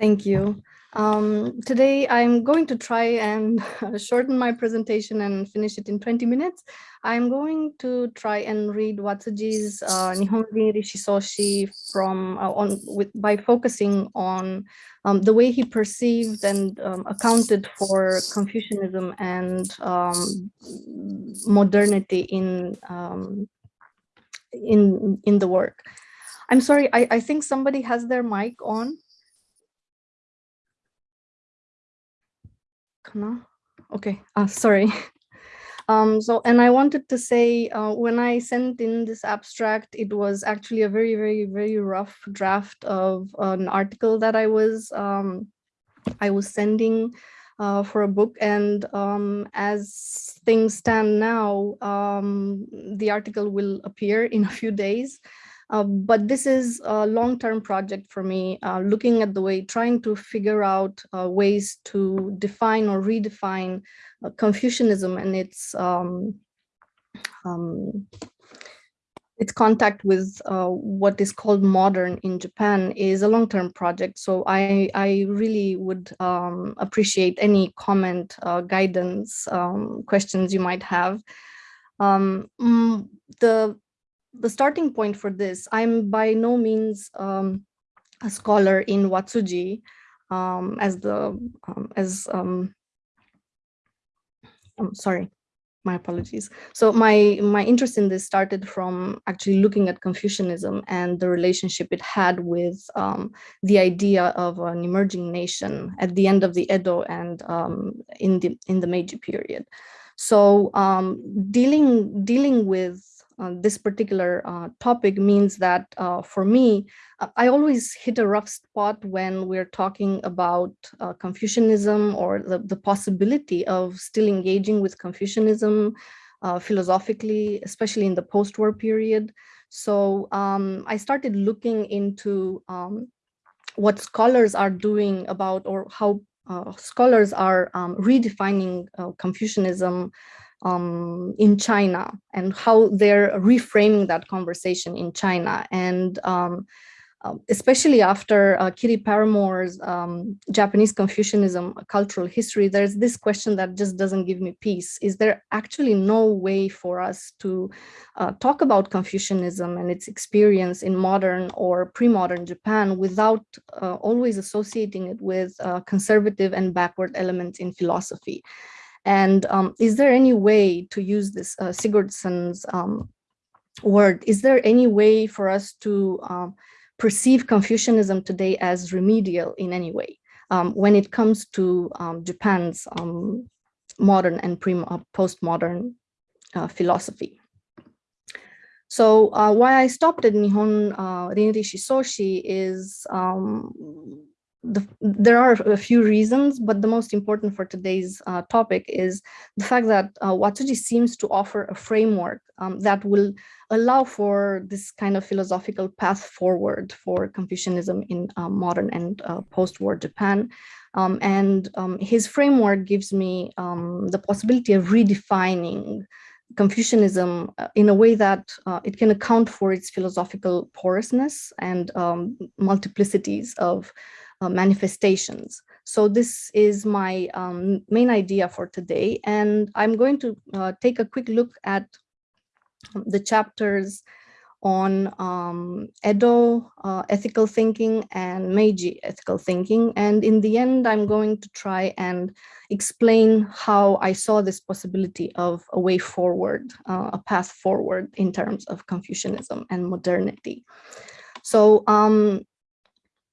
Thank you. Um, today, I'm going to try and shorten my presentation and finish it in 20 minutes. I'm going to try and read Watsuji's uh, Nihon Rinri Shisoshi from uh, on with by focusing on um, the way he perceived and um, accounted for Confucianism and um, modernity in um, in in the work. I'm sorry, I, I think somebody has their mic on. Okay, uh, sorry. Um, so, and I wanted to say, uh, when I sent in this abstract, it was actually a very, very, very rough draft of an article that I was, um, I was sending uh, for a book. And um, as things stand now, um, the article will appear in a few days. Uh, but this is a long-term project for me, uh, looking at the way, trying to figure out uh, ways to define or redefine uh, Confucianism and its um, um, its contact with uh, what is called modern in Japan is a long-term project. So I, I really would um, appreciate any comment, guidance, um, questions you might have. Um, mm, the the starting point for this, I'm by no means um, a scholar in Watsuji um, as the, um, as, um, I'm sorry, my apologies. So my, my interest in this started from actually looking at Confucianism and the relationship it had with um, the idea of an emerging nation at the end of the Edo and um, in the in the Meiji period. So dealing dealing with uh, this particular uh, topic means that uh, for me, I always hit a rough spot when we're talking about uh, Confucianism or the, the possibility of still engaging with Confucianism uh, philosophically, especially in the post-war period. So um, I started looking into um, what scholars are doing about or how uh, scholars are um, redefining Confucianism um, in China and how they're reframing that conversation in China. And um, uh, especially after uh, Kiri Paramore's um, Japanese Confucianism cultural history, there's this question that just doesn't give me peace. Is there actually no way for us to uh, talk about Confucianism and its experience in modern or pre-modern Japan without uh, always associating it with uh, conservative and backward elements in philosophy? And um, is there any way to use this uh, Sigurdsson's um, word? Is there any way for us to um, perceive Confucianism today as remedial in any way um, when it comes to um, Japan's um, modern and uh, postmodern uh, philosophy? So uh, why I stopped at Nihon uh, Rinri Shisoshi is um, the, there are a few reasons, but the most important for today's uh, topic is the fact that uh, Watsuji seems to offer a framework um, that will allow for this kind of philosophical path forward for Confucianism in uh, modern and uh, post-war Japan. Um, and um, his framework gives me um, the possibility of redefining Confucianism uh, in a way that uh, it can account for its philosophical porousness and um, multiplicities of uh, manifestations. So this is my um, main idea for today. And I'm going to uh, take a quick look at the chapters on um, Edo uh, ethical thinking and Meiji ethical thinking. And in the end, I'm going to try and explain how I saw this possibility of a way forward, uh, a path forward in terms of Confucianism and modernity. So um,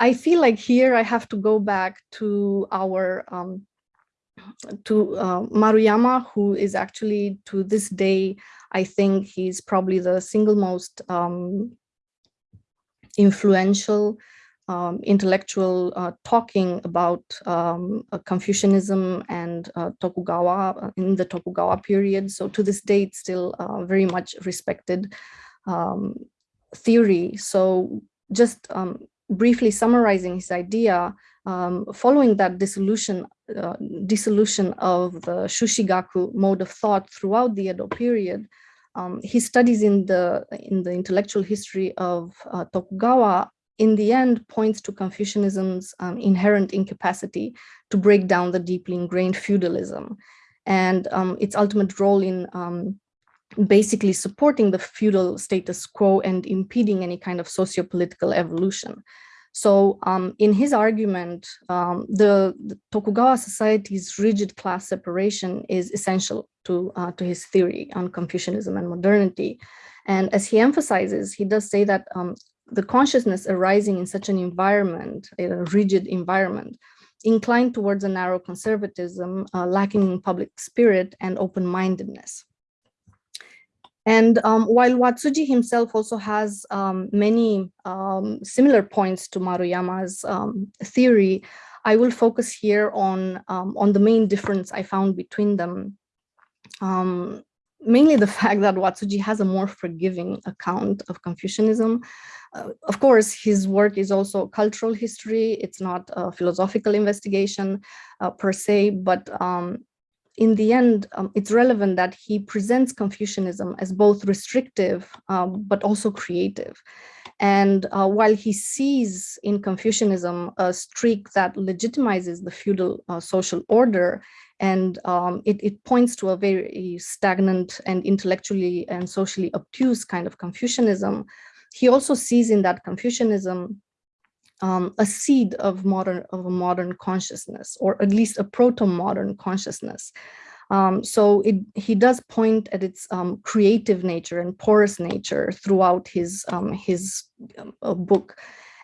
I feel like here I have to go back to our um, to uh, Maruyama, who is actually to this day, I think he's probably the single most um, influential um, intellectual uh, talking about um, uh, Confucianism and uh, Tokugawa uh, in the Tokugawa period. So to this day, it's still uh, very much respected um, theory. So just um, briefly summarizing his idea, um, following that dissolution, uh, dissolution of the Shushigaku mode of thought throughout the Edo period, um, his studies in the in the intellectual history of uh, Tokugawa in the end points to Confucianism's um, inherent incapacity to break down the deeply ingrained feudalism. And um, its ultimate role in um, basically supporting the feudal status quo and impeding any kind of socio-political evolution. So um, in his argument, um, the, the, Tokugawa society's rigid class separation is essential to, uh, to his theory on Confucianism and modernity. And as he emphasizes, he does say that um, the consciousness arising in such an environment, a rigid environment, inclined towards a narrow conservatism, uh, lacking in public spirit and open-mindedness. And um, while Watsuji himself also has um, many um, similar points to Maruyama's um, theory, I will focus here on, um, on the main difference I found between them. Um, mainly the fact that Watsuji has a more forgiving account of Confucianism. Uh, of course, his work is also cultural history. It's not a philosophical investigation uh, per se, but in the end, um, it's relevant that he presents Confucianism as both restrictive, um, but also creative. And uh, while he sees in Confucianism a streak that legitimizes the feudal uh, social order, and um, it, it, points to a very stagnant and intellectually and socially obtuse kind of Confucianism, he also sees in that Confucianism um, a seed of modern of a modern consciousness, or at least a proto-modern consciousness. Um, so it, he does point at its um, creative nature and porous nature throughout his um, his uh, book.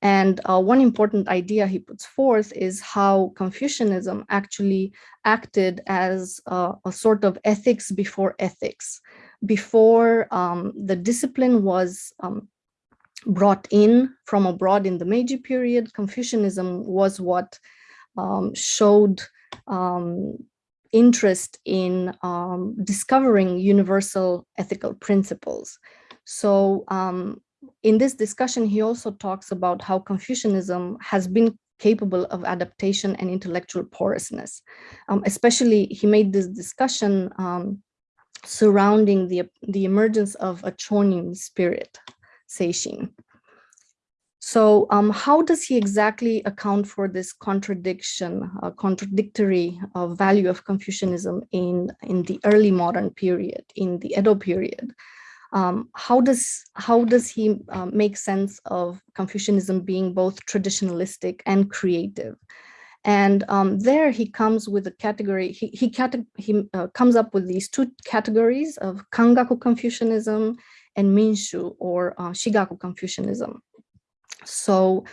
And uh, one important idea he puts forth is how Confucianism actually acted as a, a sort of ethics before ethics. Before um, the discipline was um, brought in from abroad in the Meiji period, Confucianism was what um, showed um, interest in um, discovering universal ethical principles. So um, in this discussion, he also talks about how Confucianism has been capable of adaptation and intellectual porousness. Um, especially, he made this discussion um, surrounding the, the emergence of a chonin spirit, Seishin. So um, how does he exactly account for this contradiction, uh, contradictory uh, value of Confucianism in, in the early modern period, in the Edo period? Um, how does how does he uh, make sense of Confucianism being both traditionalistic and creative? And um, there he comes with a category, he, he, he uh, comes up with these two categories of Kangaku Confucianism and Minshu or uh, Shigaku Confucianism. So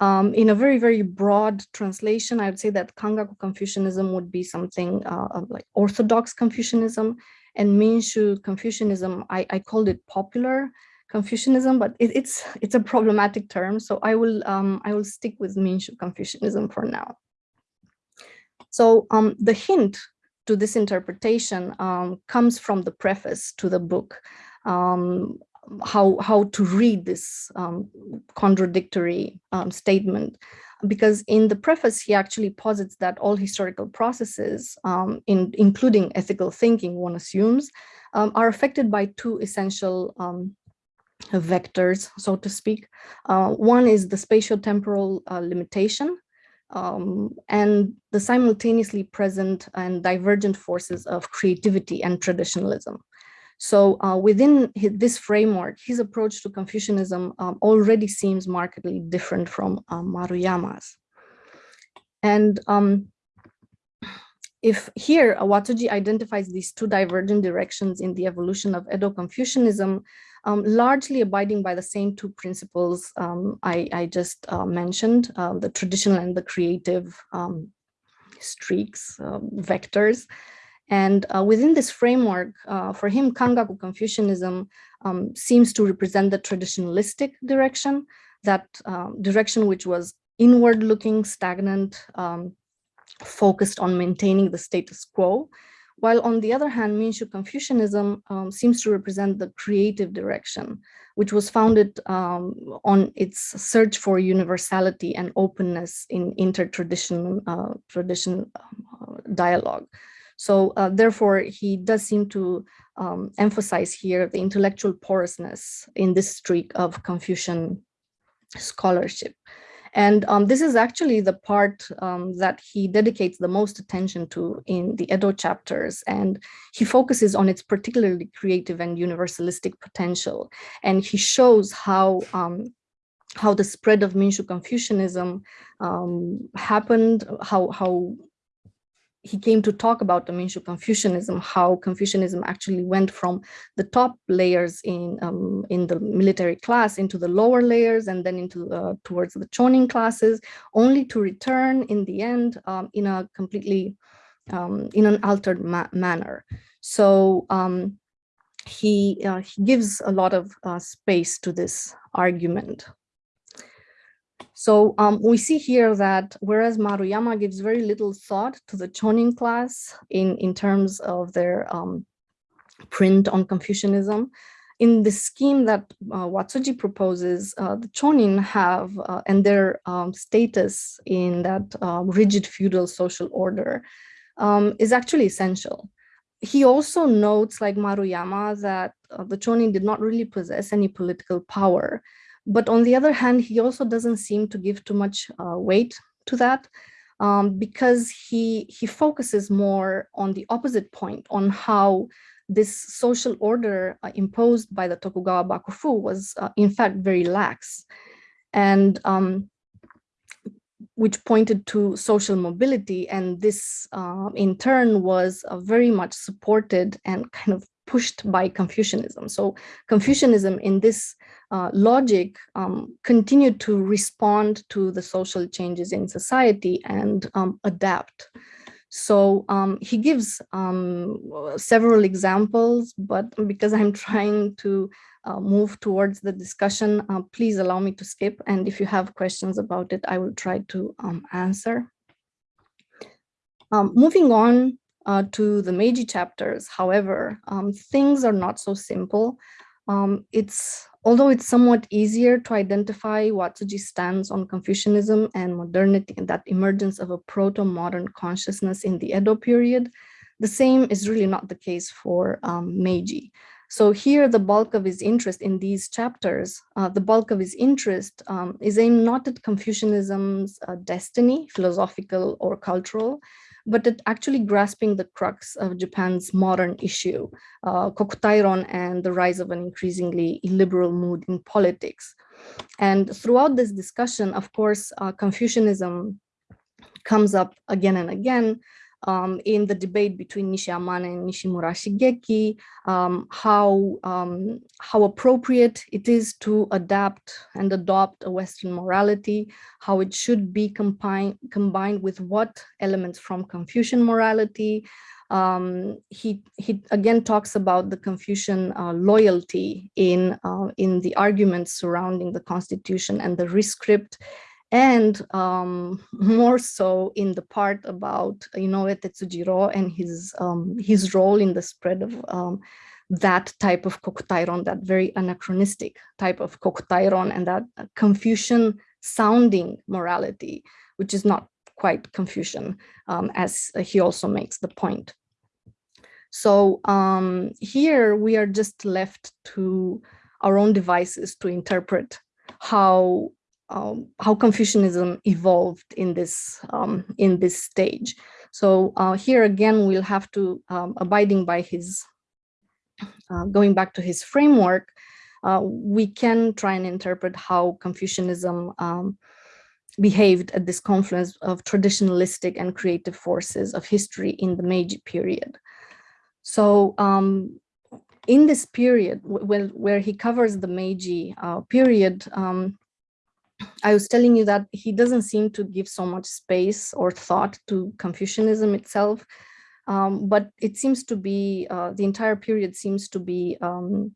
um, in a very, very broad translation, I would say that Kangaku Confucianism would be something uh, like Orthodox Confucianism and Minshu Confucianism, I, I called it popular Confucianism, but it, it's it's a problematic term. So I will um, I will stick with Minshu Confucianism for now. So um, the hint to this interpretation um, comes from the preface to the book. Um, how how to read this um, contradictory um, statement. Because in the preface he actually posits that all historical processes um, in including ethical thinking one assumes um, are affected by two essential um, vectors so to speak. Uh, one is the spatial temporal uh, limitation um, and the simultaneously present and divergent forces of creativity and traditionalism so uh, within his, this framework, his approach to Confucianism um, already seems markedly different from um, Maruyama's. And um, if here uh, identifies these two divergent directions in the evolution of Edo Confucianism, um, largely abiding by the same two principles um, I, I, just uh, mentioned, uh, the traditional and the creative um, streaks, uh, vectors, and uh, within this framework, uh, for him, Kangaku Confucianism um, seems to represent the traditionalistic direction, that um, direction which was inward looking, stagnant, um, focused on maintaining the status quo. While on the other hand, Minshu Confucianism um, seems to represent the creative direction, which was founded um, on its search for universality and openness in inter-tradition uh, tradition, uh, dialogue. So uh, therefore, he does seem to um, emphasize here the intellectual porousness in this streak of Confucian scholarship. And um, this is actually the part um, that he dedicates the most attention to in the Edo chapters. And he focuses on its particularly creative and universalistic potential. And he shows how um, how the spread of Minshu Confucianism um, happened, how, how he came to talk about the Minshu Confucianism, how Confucianism actually went from the top layers in um, in the military class into the lower layers and then into uh, towards the chonin classes, only to return in the end um, in a completely um, in an altered ma manner. So um, he uh, he gives a lot of uh, space to this argument. So um, we see here that whereas Maruyama gives very little thought to the Chonin class in, in terms of their um, print on Confucianism, in the scheme that uh, Watsuji proposes, uh, the Chonin have uh, and their um, status in that uh, rigid feudal social order um, is actually essential. He also notes, like Maruyama, that uh, the Chonin did not really possess any political power. But on the other hand, he also doesn't seem to give too much uh, weight to that um, because he, he focuses more on the opposite point, on how this social order uh, imposed by the Tokugawa Bakufu was uh, in fact very lax. And um, which pointed to social mobility. And this uh, in turn was uh, very much supported and kind of pushed by Confucianism. So Confucianism in this uh, logic um, continued to respond to the social changes in society and um, adapt. So um, he gives um, several examples, but because I'm trying to uh, move towards the discussion, uh, please allow me to skip. And if you have questions about it, I will try to um, answer. Um, moving on uh, to the Meiji chapters, however, things are not so simple. It's Although it's somewhat easier to identify Watsuji stands on Confucianism and modernity and that emergence of a proto-modern consciousness in the Edo period, the same is really not the case for um, Meiji. So here, the bulk of his interest in these chapters, uh, the bulk of his interest um, is aimed not at Confucianism's uh, destiny, philosophical or cultural, but actually grasping the crux of Japan's modern issue, uh, Kokutairon and the rise of an increasingly illiberal mood in politics. And throughout this discussion, of course, uh, Confucianism comes up again and again, um, in the debate between Nishi Amane and Nishimura Shigeki, um, how, um, how appropriate it is to adapt and adopt a Western morality, how it should be combined, combined with what elements from Confucian morality. Um, he, he again talks about the Confucian uh, loyalty in, uh, in the arguments surrounding the constitution and the rescript and um, more so in the part about Inoue Tetsujiro and his um, his role in the spread of um, that type of kokutairon, that very anachronistic type of kokutairon and that Confucian sounding morality, which is not quite Confucian, um, as he also makes the point. So um, here we are just left to our own devices to interpret how um, how Confucianism evolved in this um, in this stage. So uh, here again, we'll have to um, abiding by his uh, going back to his framework. Uh, we can try and interpret how Confucianism um, behaved at this confluence of traditionalistic and creative forces of history in the Meiji period. So um, in this period, where, where he covers the Meiji uh, period, um, I was telling you that he doesn't seem to give so much space or thought to Confucianism itself, um, but it seems to be, uh, the entire period seems to be um,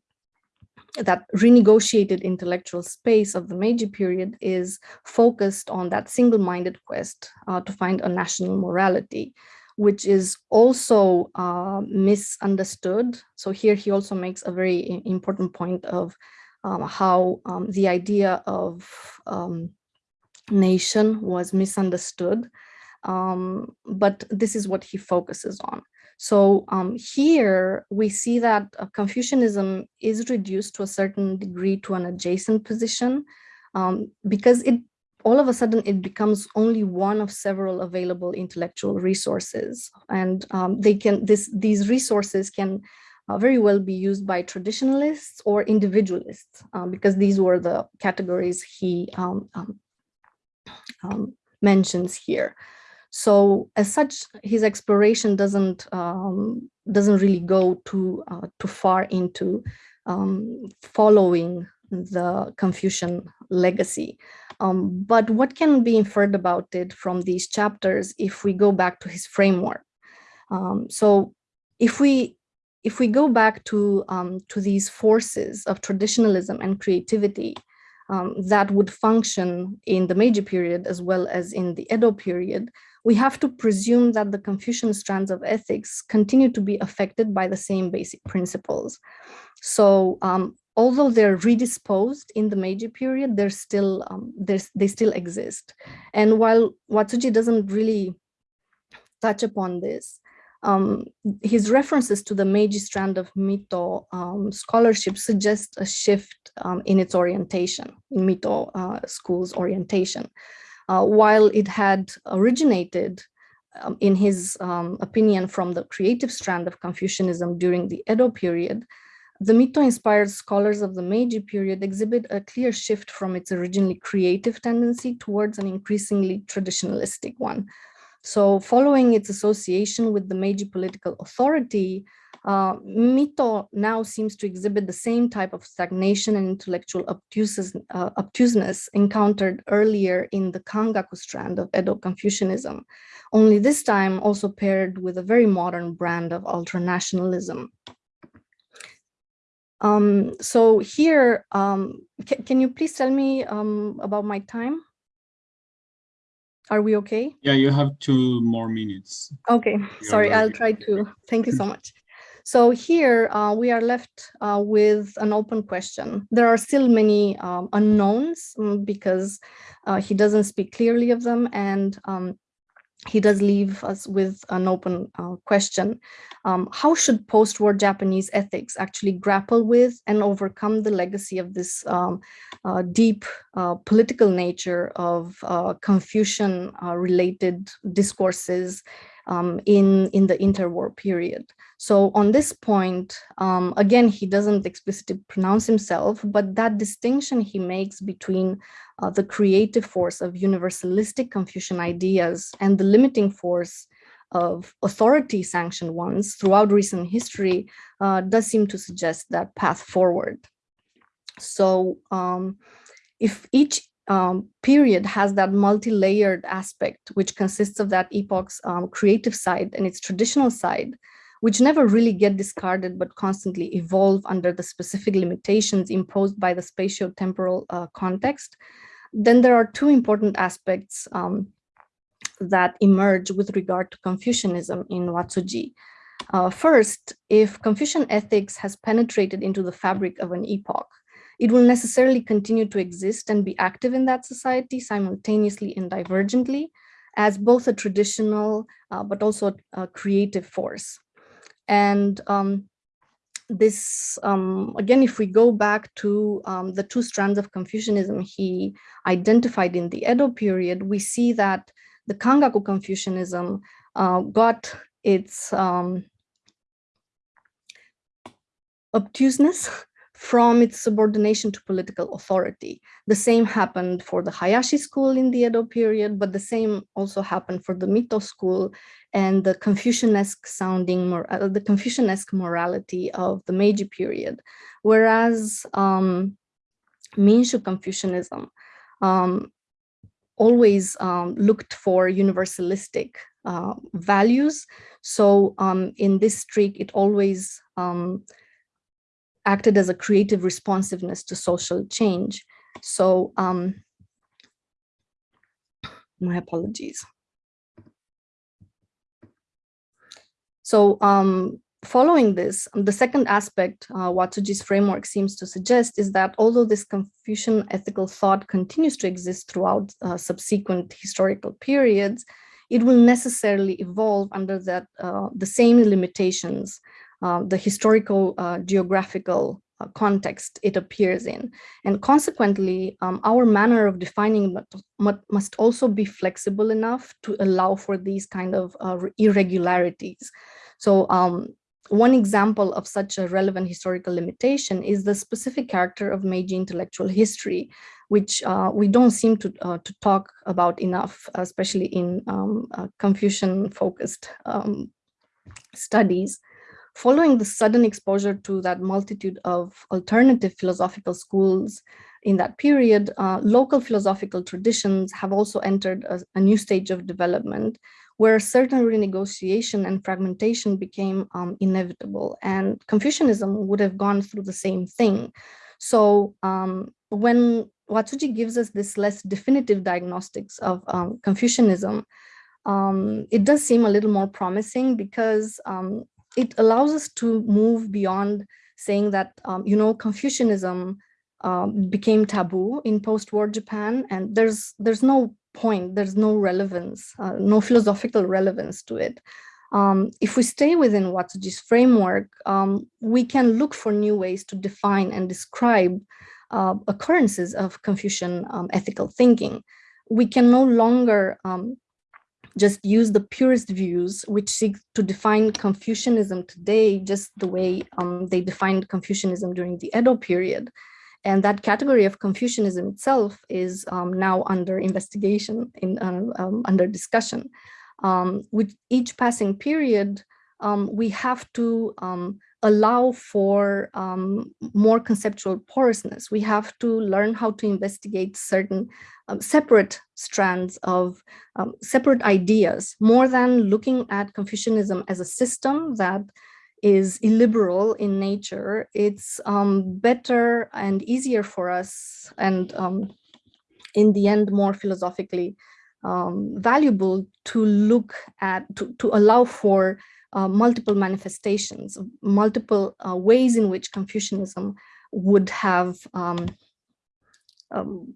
that renegotiated intellectual space of the Meiji period is focused on that single-minded quest uh, to find a national morality, which is also uh, misunderstood. So here he also makes a very important point of how um, the idea of um, nation was misunderstood. Um, but this is what he focuses on. So um, here we see that uh, Confucianism is reduced to a certain degree to an adjacent position um, because it all of a sudden it becomes only one of several available intellectual resources and um, they can this these resources can uh, very well be used by traditionalists or individualists um, because these were the categories he um, um, um mentions here. So as such, his exploration doesn't um, doesn't really go too uh, too far into following the Confucian legacy. Um, but what can be inferred about it from these chapters if we go back to his framework? Um, so if we if we go back to um, to these forces of traditionalism and creativity um, that would function in the Meiji period as well as in the Edo period, we have to presume that the Confucian strands of ethics continue to be affected by the same basic principles. So um, although they're redisposed in the Meiji period, they're still um, they're, they still exist. And while Watsuji doesn't really touch upon this, um, his references to the Meiji strand of Mito um, scholarship suggest a shift um, in its orientation, in Mito uh, school's orientation. Uh, while it had originated, um, in his um, opinion, from the creative strand of Confucianism during the Edo period, the Mito-inspired scholars of the Meiji period exhibit a clear shift from its originally creative tendency towards an increasingly traditionalistic one. So following its association with the Meiji political authority, uh, Mito now seems to exhibit the same type of stagnation and intellectual obtuseness, uh, obtuseness encountered earlier in the Kangaku strand of Edo Confucianism, only this time also paired with a very modern brand of ultranationalism. Um, so here, um, can you please tell me um, about my time? Are we okay? Yeah, you have two more minutes. Okay, sorry, I'll try to. Thank you so much. So here uh, we are left uh, with an open question. There are still many um, unknowns um, because uh, he doesn't speak clearly of them and um, he does leave us with an open uh, question. Um, how should post-war Japanese ethics actually grapple with and overcome the legacy of this um, uh, deep uh, political nature of uh, Confucian-related uh, discourses um, in, in the interwar period? So on this point, um, again, he doesn't explicitly pronounce himself, but that distinction he makes between uh, the creative force of universalistic Confucian ideas and the limiting force of authority sanctioned ones throughout recent history uh, does seem to suggest that path forward. So um, if each um, period has that multi-layered aspect, which consists of that epoch's um, creative side and its traditional side, which never really get discarded but constantly evolve under the specific limitations imposed by the spatio-temporal uh, context, then there are two important aspects um, that emerge with regard to Confucianism in Watsuji. Uh, first, if Confucian ethics has penetrated into the fabric of an epoch, it will necessarily continue to exist and be active in that society simultaneously and divergently as both a traditional uh, but also a creative force. And um, this, um, again, if we go back to um, the two strands of Confucianism he identified in the Edo period, we see that the Kangaku Confucianism uh, got its um, obtuseness from its subordination to political authority. The same happened for the Hayashi school in the Edo period, but the same also happened for the Mito school and the Confucianesque sounding, uh, the Confucianesque morality of the Meiji period. Whereas um, Minshu Confucianism um, always um, looked for universalistic uh, values. So um, in this streak, it always um, acted as a creative responsiveness to social change. So um, my apologies. So um, following this, the second aspect uh, Watsuji's framework seems to suggest is that although this Confucian ethical thought continues to exist throughout uh, subsequent historical periods, it will necessarily evolve under that uh, the same limitations uh, the historical, uh, geographical, uh, context it appears in. And consequently, um, our manner of defining must also be flexible enough to allow for these kind of uh, irregularities. So um, one example of such a relevant historical limitation is the specific character of Meiji intellectual history, which uh, we don't seem to, uh, to talk about enough, especially in um, uh, Confucian-focused um, studies. Following the sudden exposure to that multitude of alternative philosophical schools in that period, uh, local philosophical traditions have also entered a, a, new stage of development where certain renegotiation and fragmentation became um, inevitable and Confucianism would have gone through the same thing. So um, when Watsuji gives us this less definitive diagnostics of um, Confucianism, um, it does seem a little more promising because um, it allows us to move beyond saying that, um, you know, Confucianism um, became taboo in post-war Japan, and there's there's no point, there's no relevance, uh, no philosophical relevance to it. Um, if we stay within Watsuji's framework, um, we can look for new ways to define and describe uh, occurrences of Confucian um, ethical thinking. We can no longer um, just use the purest views which seek to define Confucianism today just the way um, they defined Confucianism during the Edo period. And that category of Confucianism itself is um, now under investigation, in uh, under discussion. Um, with each passing period, we have to allow for um, more conceptual porousness. We have to learn how to investigate certain um, separate strands of um, separate ideas, more than looking at Confucianism as a system that is illiberal in nature. It's um, better and easier for us and um, in the end more philosophically um, valuable to look at, to, to allow for uh, multiple manifestations, multiple uh, ways in which Confucianism would have um, um,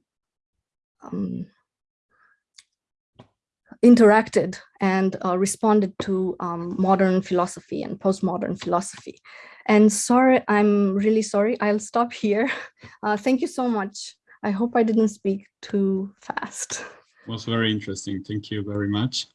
um, interacted and uh, responded to um, modern philosophy and postmodern philosophy. And sorry, I'm really sorry, I'll stop here. Uh, thank you so much. I hope I didn't speak too fast. It was very interesting. Thank you very much.